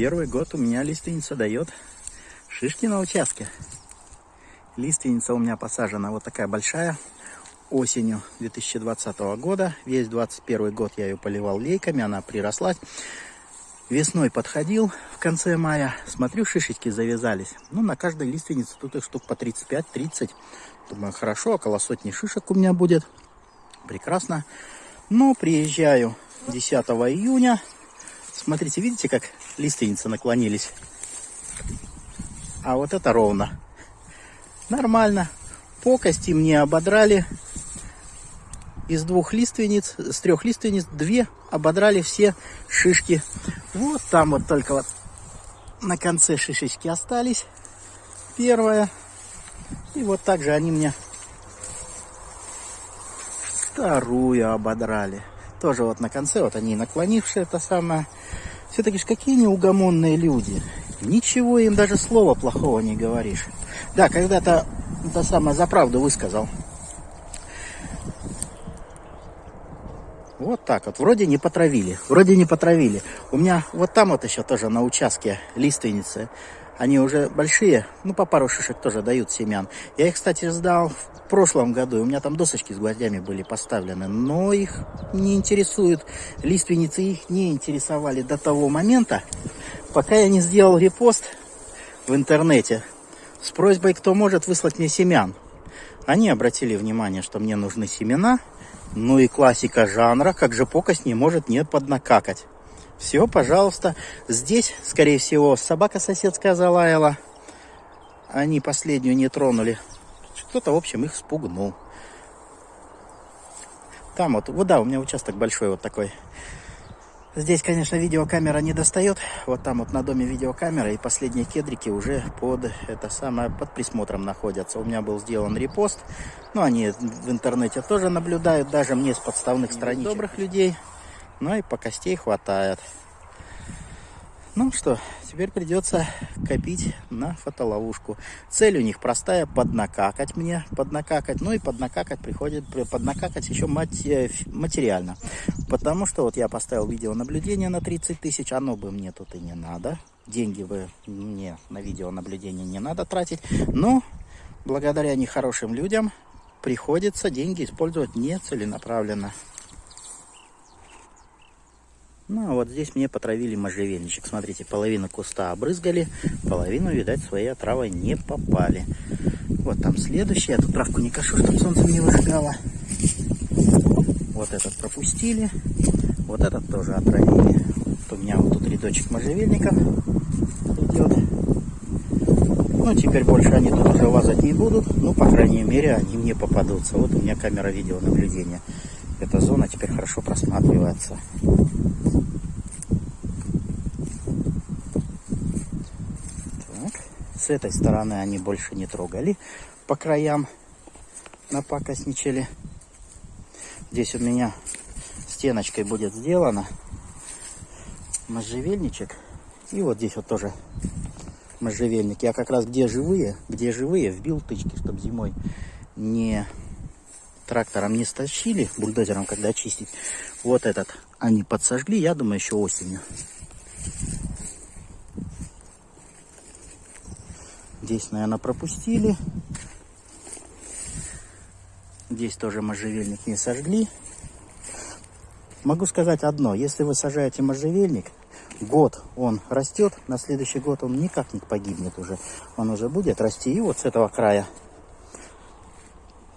Первый год у меня лиственница дает шишки на участке. Лиственница у меня посажена вот такая большая осенью 2020 года. Весь 21 год я ее поливал лейками, она приросла. Весной подходил в конце мая, смотрю, шишечки завязались. Ну, на каждой лиственнице тут их штук по 35-30. Думаю, хорошо, около сотни шишек у меня будет. Прекрасно. Но приезжаю 10 июня. Смотрите, видите, как лиственницы наклонились? А вот это ровно. Нормально. По кости мне ободрали из двух лиственниц, с трех лиственниц, две ободрали все шишки. Вот там вот только вот на конце шишечки остались. Первая. И вот так же они мне вторую ободрали. Тоже вот на конце, вот они наклонившие это самое. Все-таки ж какие неугомонные люди. Ничего им даже слова плохого не говоришь. Да, когда-то это самое за правду высказал. Вот так вот. Вроде не потравили. Вроде не потравили. У меня вот там вот еще тоже на участке лиственницы. Они уже большие. Ну, по пару шишек тоже дают семян. Я их, кстати, сдал в прошлом году. У меня там досочки с гвоздями были поставлены. Но их не интересуют. Лиственницы их не интересовали до того момента, пока я не сделал репост в интернете с просьбой, кто может выслать мне семян. Они обратили внимание, что мне нужны семена – ну и классика жанра, как же покость не может не поднакакать. Все, пожалуйста. Здесь, скорее всего, собака соседская залаяла. Они последнюю не тронули. Кто-то, в общем, их спугнул. Там вот, вот да, у меня участок большой вот такой. Здесь, конечно, видеокамера не достает. Вот там вот на доме видеокамера. И последние кедрики уже под, это самое, под присмотром находятся. У меня был сделан репост. Ну, они в интернете тоже наблюдают. Даже мне с подставных страниц добрых людей. Ну и по костей хватает. Ну что, теперь придется копить на фотоловушку. Цель у них простая, поднакакать мне, поднакакать. Ну и поднакакать приходит, поднакакать еще материально. Потому что вот я поставил видеонаблюдение на 30 тысяч, оно бы мне тут и не надо. Деньги бы мне на видеонаблюдение не надо тратить. Но благодаря нехорошим людям приходится деньги использовать нецеленаправленно. Ну, а вот здесь мне потравили можжевельничек. Смотрите, половину куста обрызгали, половину, видать, своей отравой не попали. Вот там следующий. Я тут травку не кашу, чтобы солнце не выжигало. Вот этот пропустили. Вот этот тоже отравили. Вот у меня вот тут рядочек можжевельников идет. Ну, теперь больше они тут уже лазать не будут. Ну, по крайней мере, они мне попадутся. Вот у меня камера видеонаблюдения. Эта зона теперь хорошо просматривается. С этой стороны они больше не трогали по краям, напакостничали. Здесь у меня стеночкой будет сделано можжевельничек. И вот здесь вот тоже можжевельник. Я как раз где живые, где живые, вбил тычки, чтобы зимой не трактором не стащили, бульдозером когда чистить. Вот этот они подсожгли, я думаю, еще осенью. Здесь, наверное, пропустили. Здесь тоже можжевельник не сожгли. Могу сказать одно. Если вы сажаете можжевельник, год он растет, на следующий год он никак не погибнет уже. Он уже будет расти. И вот с этого края.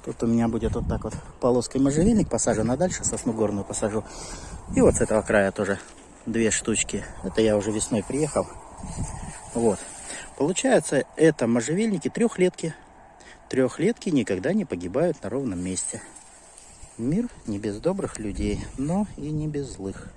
Тут у меня будет вот так вот полоской можжевельник посажен, а дальше сосну горную посажу. И вот с этого края тоже две штучки. Это я уже весной приехал. Вот. Получается, это можжевельники трехлетки. Трехлетки никогда не погибают на ровном месте. Мир не без добрых людей, но и не без злых.